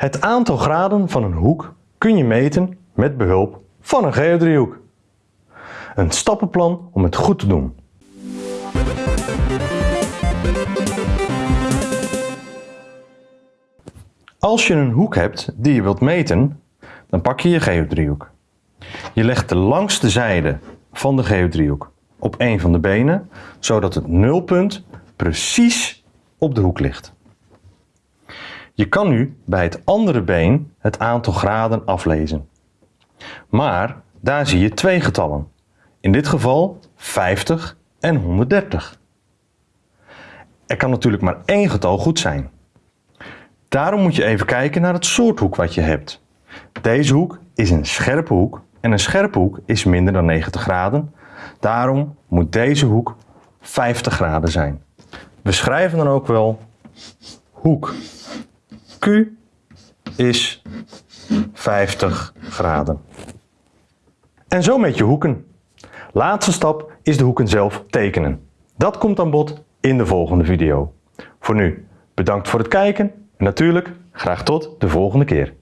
Het aantal graden van een hoek kun je meten met behulp van een geodriehoek. Een stappenplan om het goed te doen. Als je een hoek hebt die je wilt meten, dan pak je je geodriehoek. Je legt de langste zijde van de geodriehoek op een van de benen, zodat het nulpunt precies op de hoek ligt. Je kan nu bij het andere been het aantal graden aflezen. Maar daar zie je twee getallen. In dit geval 50 en 130. Er kan natuurlijk maar één getal goed zijn. Daarom moet je even kijken naar het soort hoek wat je hebt. Deze hoek is een scherpe hoek en een scherpe hoek is minder dan 90 graden. Daarom moet deze hoek 50 graden zijn. We schrijven dan ook wel hoek Q is 50 graden. En zo met je hoeken. Laatste stap is de hoeken zelf tekenen. Dat komt aan bod in de volgende video. Voor nu, bedankt voor het kijken en natuurlijk graag tot de volgende keer.